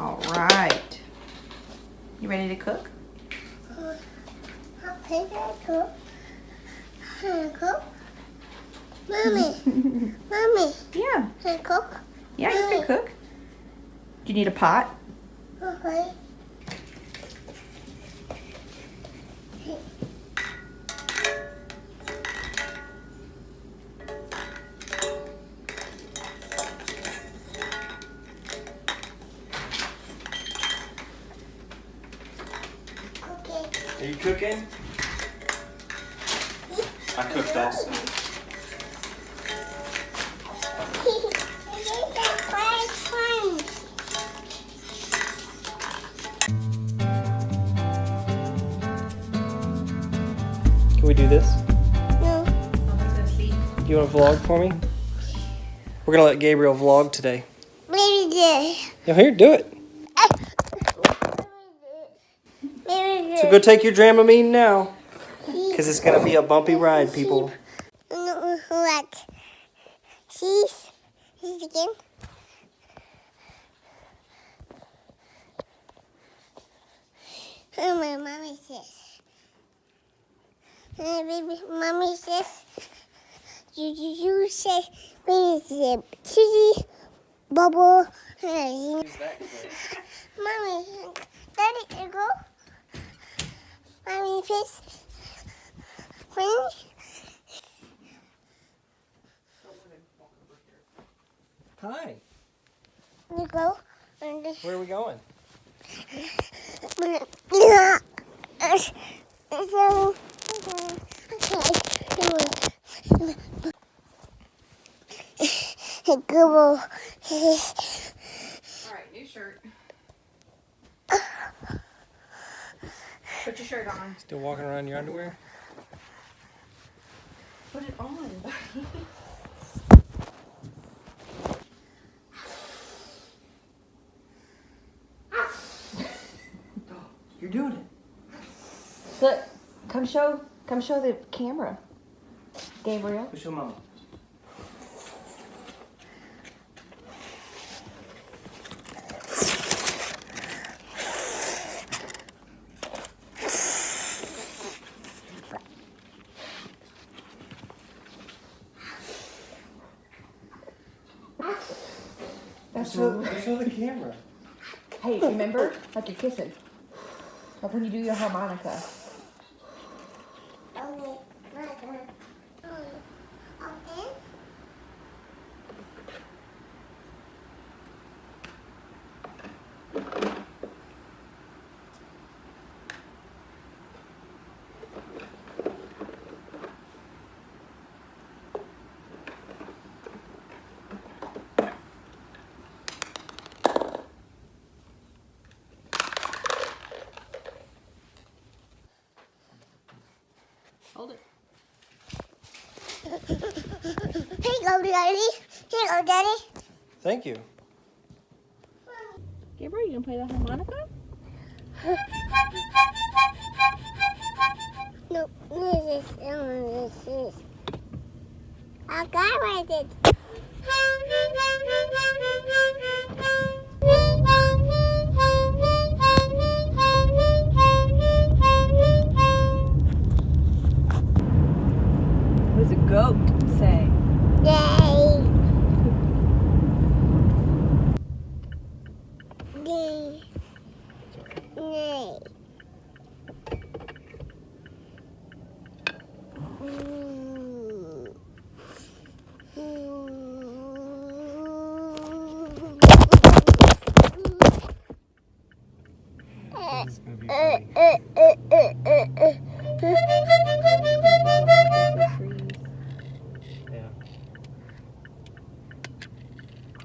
All right. You ready to cook? I Okay, cook. Can Cook. Mommy, mommy, Yeah. can I cook? Yeah, you can cook. Do you need a pot? Okay. Are you cooking? I cooked also. Can we do this? No. You want to vlog for me? We're gonna let Gabriel vlog today. Maybe this. Yeah, here, do it. Maybe this. So go take your Dramamine now, because it's gonna be a bumpy ride, people. What? She's, again. Oh, my mommy says. Uh, baby, mommy says. You, you, you say, baby, said, cheesy, bubble. uh, Mommy, daddy, you go. Mommy, please. Please. Hi. You go. And Where are we going? Yeah. So, okay. Go. All right, new shirt. Put your shirt on. Still walking around in your underwear? Put it on. buddy. You're doing it. Look, come show, come show the camera, Gabriel. Push your mama. That's Show, show the camera. Hey, remember? Like you're kissing. Like when you do your harmonica. Go, Daddy. Here you go, Daddy. Thank you. Gabriel, you gonna play the harmonica? No, this is, oh, this is. I got it.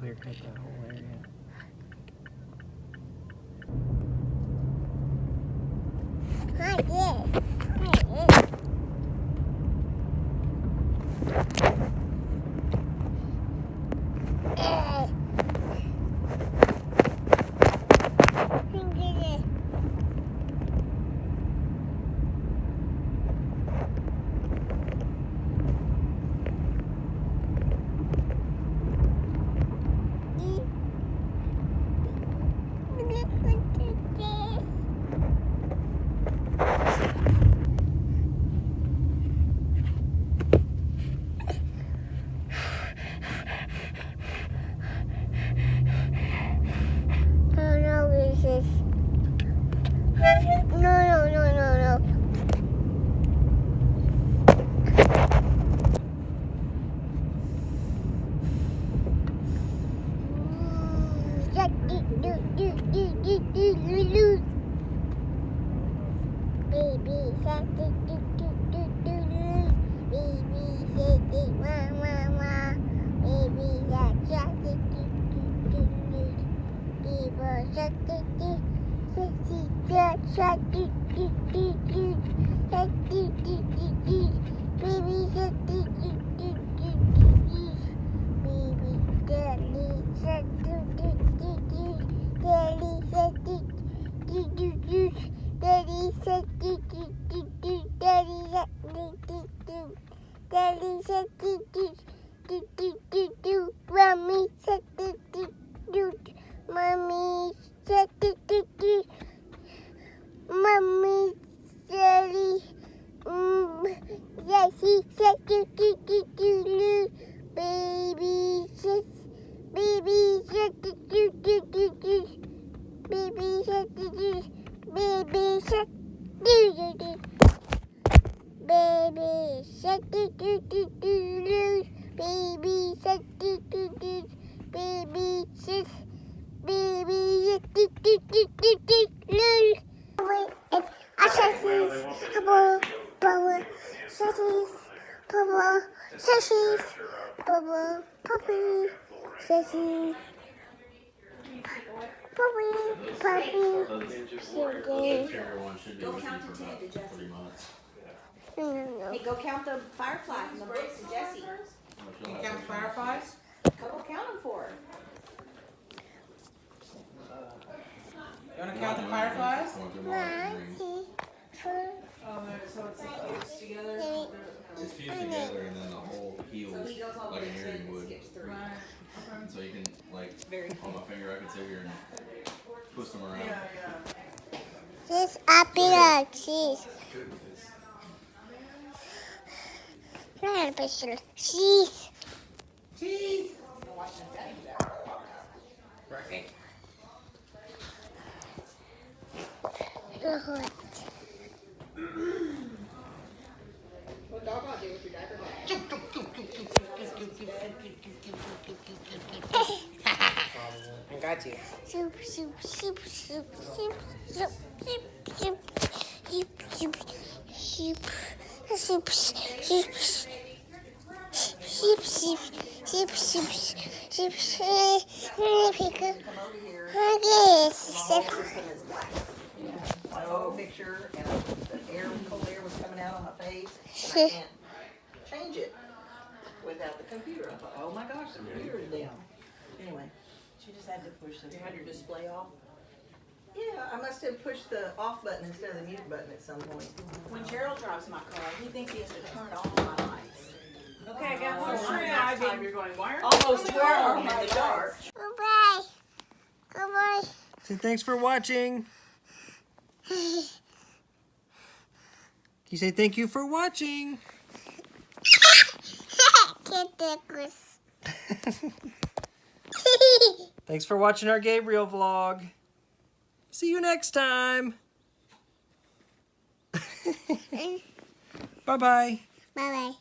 Clear cut that whole area. think Check. Bubble, assassins. Bubble, assassins. Bubble, puppy, assassins. Puppy, puppy, sugar. Go count to ten to Jesse. Hey, go count the fireflies in the books to Jesse. You count the fireflies? Go count them for her. You wanna count the fireflies? One, two, three, Oh, so it's, it's together? It's fused together and then the whole heals He goes all the like way an to ten would. skips. So you can like Very on my finger I can sit here and twist them around. Yeah, yeah. This apple cheese. Not apple cheese. Cheese! Look what. What dog I do with your diaper bag? I got you. Soup, soup, soup, soup, soup, soup, soup, soup, soup, soup, soup, soup, soup, soup, soup, soup, soup, soup, soup, a picture and the air, cold air was coming out on my face. And I can't change it without the computer. I thought, oh my gosh, the computer is down. Anyway, She just had to push the. you had your display off? Yeah, I must have pushed the off button instead of the mute button at some point. When Gerald drives my car, he thinks he has to turn off my lights. Okay, I got oh, one one more next time time you're going, why aren't Almost you twelve turning on in the dark. Goodbye. Goodbye. Say thanks for watching. You say thank you for watching. Get the goose. Thanks for watching our Gabriel vlog. See you next time. Bye-bye. Bye bye.